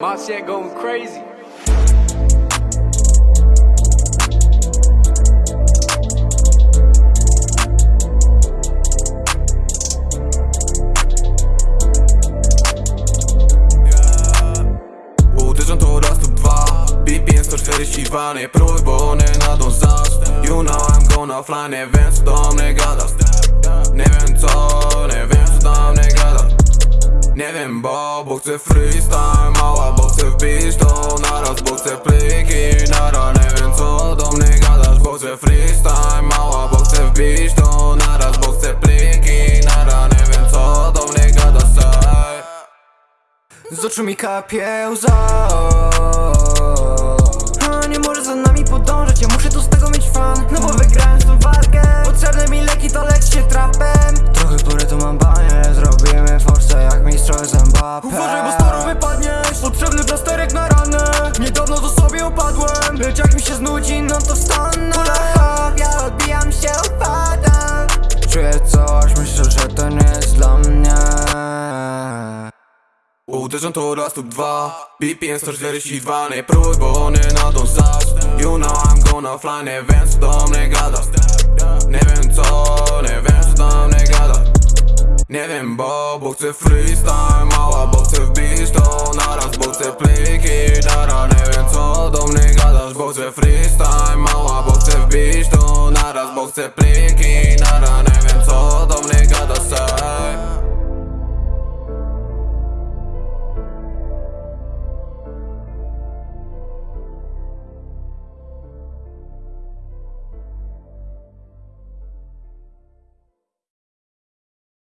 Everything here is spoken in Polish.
My shit going crazy. Uderzą to raz lub dwa BPM 142 Nie próbuj, bo one nadążasz You know I'm gonna fly. Nie wiem co do mnie gadasz Nie wiem co, nie wiem co do mnie gadasz Nie wiem, bo, bo chcę freestyle Mała, bo chcę wbić to naraz Bo chcę pliki nara Nie wiem co do mnie gadasz Bo chcę freestyle Mała, bo chcę wbić to naraz Bo chcę pliki nara Nie wiem co do mnie gadasz. Z oczu mi kapie łza Uważaj, bo staro wypadniesz Potrzebny plasterek na ranę. Niedawno to sobie upadłem Lecz jak mi się znudzi, no to wstanę Kula ja odbijam się, upadam Czuję coś, myślę, że to nie jest dla mnie. Uderzą to raz lub dwa BPM 142 Nie próbuj, bo one nadążasz You know I'm gonna fly Nie wiem co do mnie gadasz. Nie wiem co, nie Nie wiem, bo, bo chcę freestyle Mała, bo chcę wbić to naraz Bo chcę pliki dara. Nie wiem co do mnie gadasz Bo chcę freestyle Mała, bo chcę wbić to naraz Bo chcę pliki nara